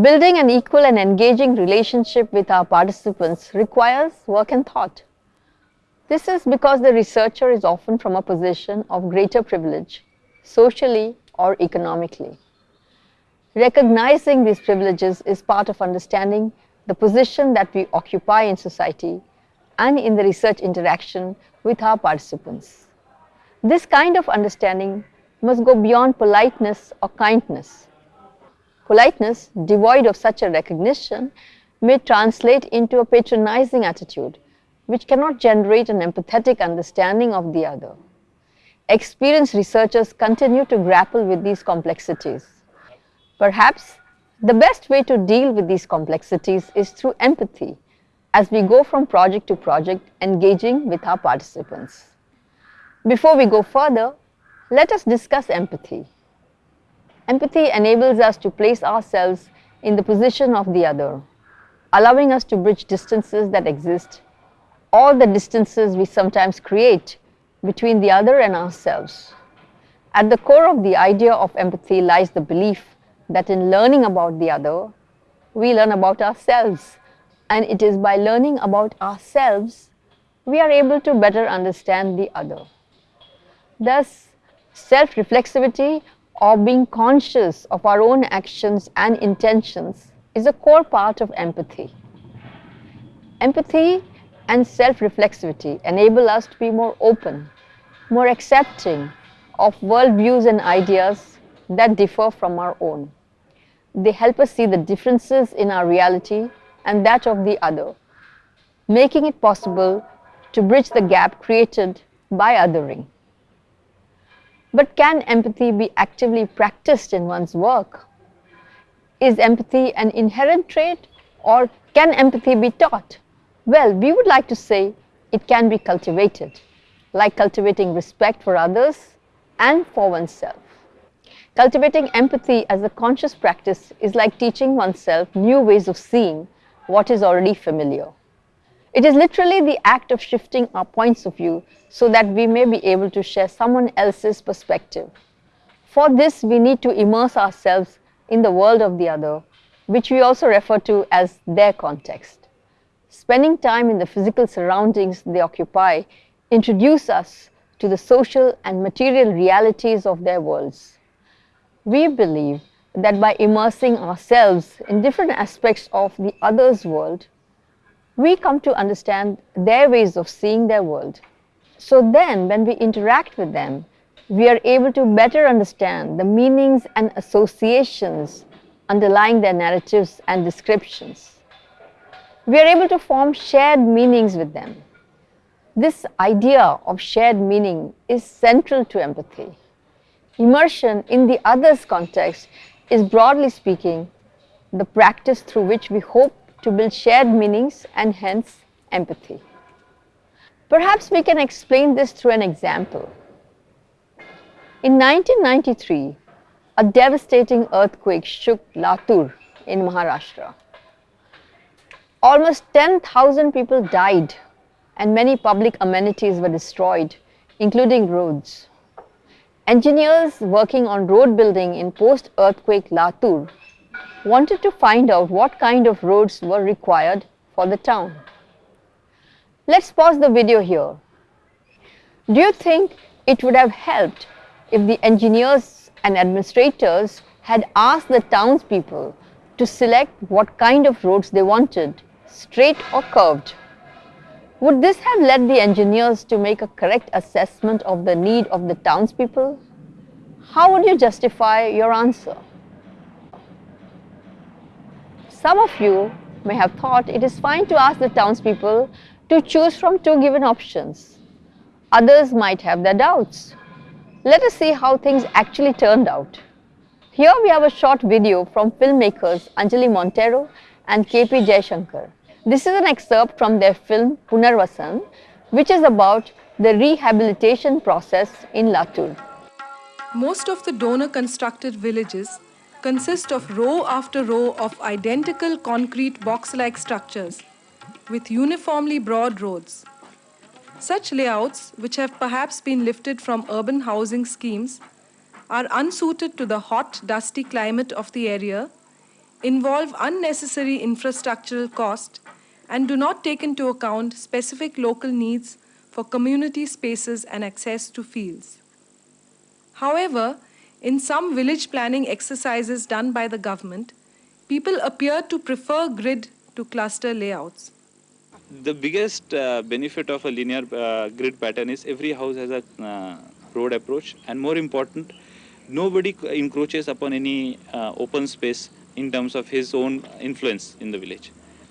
Building an equal and engaging relationship with our participants requires work and thought. This is because the researcher is often from a position of greater privilege, socially or economically. Recognizing these privileges is part of understanding the position that we occupy in society and in the research interaction with our participants. This kind of understanding must go beyond politeness or kindness. Politeness, devoid of such a recognition, may translate into a patronizing attitude, which cannot generate an empathetic understanding of the other. Experienced researchers continue to grapple with these complexities. Perhaps the best way to deal with these complexities is through empathy as we go from project to project engaging with our participants. Before we go further, let us discuss empathy. Empathy enables us to place ourselves in the position of the other, allowing us to bridge distances that exist or the distances we sometimes create between the other and ourselves. At the core of the idea of empathy lies the belief that in learning about the other, we learn about ourselves and it is by learning about ourselves we are able to better understand the other. Thus, self-reflexivity or being conscious of our own actions and intentions is a core part of empathy. Empathy and self-reflexivity enable us to be more open, more accepting of worldviews and ideas that differ from our own. They help us see the differences in our reality and that of the other, making it possible to bridge the gap created by othering. But can empathy be actively practiced in one's work? Is empathy an inherent trait or can empathy be taught? Well, we would like to say it can be cultivated, like cultivating respect for others and for oneself. Cultivating empathy as a conscious practice is like teaching oneself new ways of seeing what is already familiar. It is literally the act of shifting our points of view so that we may be able to share someone else's perspective. For this, we need to immerse ourselves in the world of the other, which we also refer to as their context. Spending time in the physical surroundings they occupy introduce us to the social and material realities of their worlds. We believe that by immersing ourselves in different aspects of the other's world, we come to understand their ways of seeing their world. So then, when we interact with them, we are able to better understand the meanings and associations underlying their narratives and descriptions we are able to form shared meanings with them. This idea of shared meaning is central to empathy. Immersion in the other's context is broadly speaking the practice through which we hope to build shared meanings and hence empathy. Perhaps we can explain this through an example. In 1993, a devastating earthquake shook Latur in Maharashtra. Almost 10,000 people died and many public amenities were destroyed, including roads. Engineers working on road building in post-earthquake Latur wanted to find out what kind of roads were required for the town. Let's pause the video here. Do you think it would have helped if the engineers and administrators had asked the townspeople to select what kind of roads they wanted straight or curved. Would this have led the engineers to make a correct assessment of the need of the townspeople? How would you justify your answer? Some of you may have thought it is fine to ask the townspeople to choose from two given options. Others might have their doubts. Let us see how things actually turned out. Here we have a short video from filmmakers Anjali Monteiro and KP Jayasankar. This is an excerpt from their film Punarvasan, which is about the rehabilitation process in Latur. Most of the donor constructed villages consist of row after row of identical concrete box-like structures with uniformly broad roads. Such layouts, which have perhaps been lifted from urban housing schemes, are unsuited to the hot, dusty climate of the area involve unnecessary infrastructural cost and do not take into account specific local needs for community spaces and access to fields. However, in some village planning exercises done by the government, people appear to prefer grid to cluster layouts. The biggest uh, benefit of a linear uh, grid pattern is every house has a uh, road approach and more important, nobody encroaches upon any uh, open space in terms of his own influence in the village.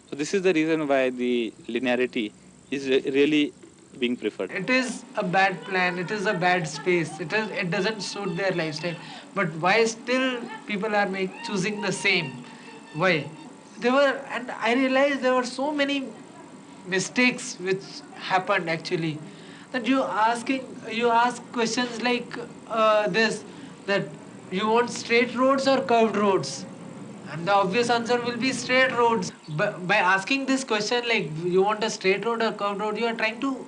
So this is the reason why the linearity is re really being preferred. It is a bad plan. It is a bad space. It is. It doesn't suit their lifestyle. But why still people are make, choosing the same? Why? There were, and I realized there were so many mistakes which happened actually. That you asking, you ask questions like uh, this, that you want straight roads or curved roads and the obvious answer will be straight roads. But by asking this question like you want a straight road or curved road, you are trying to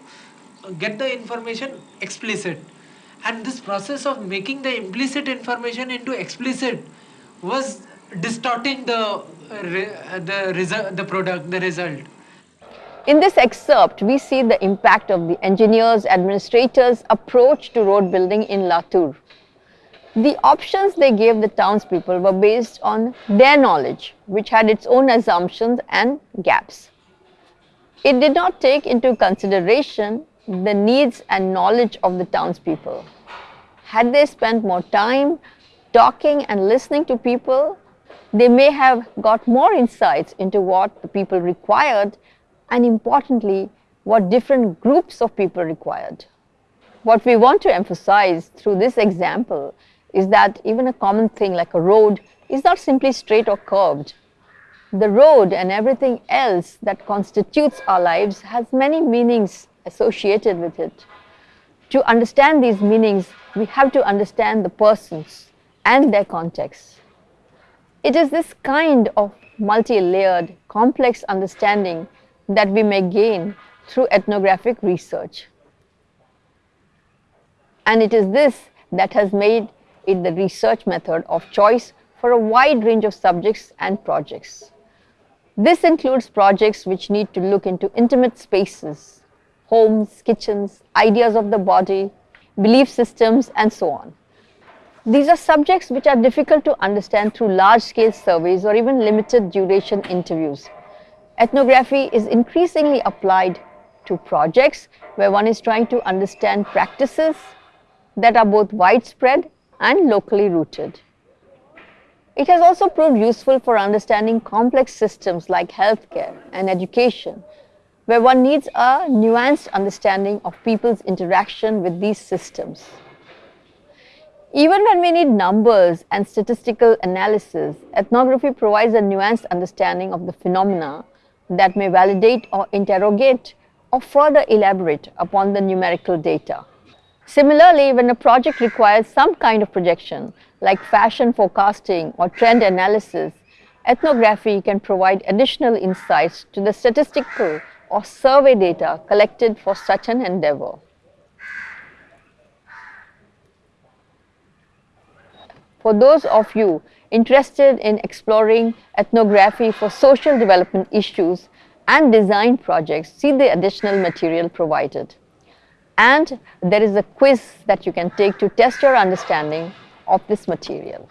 get the information explicit. And this process of making the implicit information into explicit was distorting the the result, the product, the result. In this excerpt, we see the impact of the engineers, administrators' approach to road building in Latur. The options they gave the townspeople were based on their knowledge, which had its own assumptions and gaps. It did not take into consideration the needs and knowledge of the townspeople. Had they spent more time talking and listening to people, they may have got more insights into what the people required and importantly, what different groups of people required. What we want to emphasize through this example is that even a common thing like a road is not simply straight or curved. The road and everything else that constitutes our lives has many meanings associated with it. To understand these meanings, we have to understand the persons and their context. It is this kind of multi-layered, complex understanding that we may gain through ethnographic research. And it is this that has made it the research method of choice for a wide range of subjects and projects. This includes projects which need to look into intimate spaces, homes, kitchens, ideas of the body, belief systems and so on. These are subjects which are difficult to understand through large-scale surveys or even limited duration interviews. Ethnography is increasingly applied to projects where one is trying to understand practices that are both widespread and locally rooted. It has also proved useful for understanding complex systems like healthcare and education, where one needs a nuanced understanding of people's interaction with these systems. Even when we need numbers and statistical analysis, ethnography provides a nuanced understanding of the phenomena that may validate or interrogate or further elaborate upon the numerical data. Similarly, when a project requires some kind of projection, like fashion forecasting or trend analysis, ethnography can provide additional insights to the statistical or survey data collected for such an endeavor. For those of you interested in exploring ethnography for social development issues and design projects, see the additional material provided and there is a quiz that you can take to test your understanding of this material.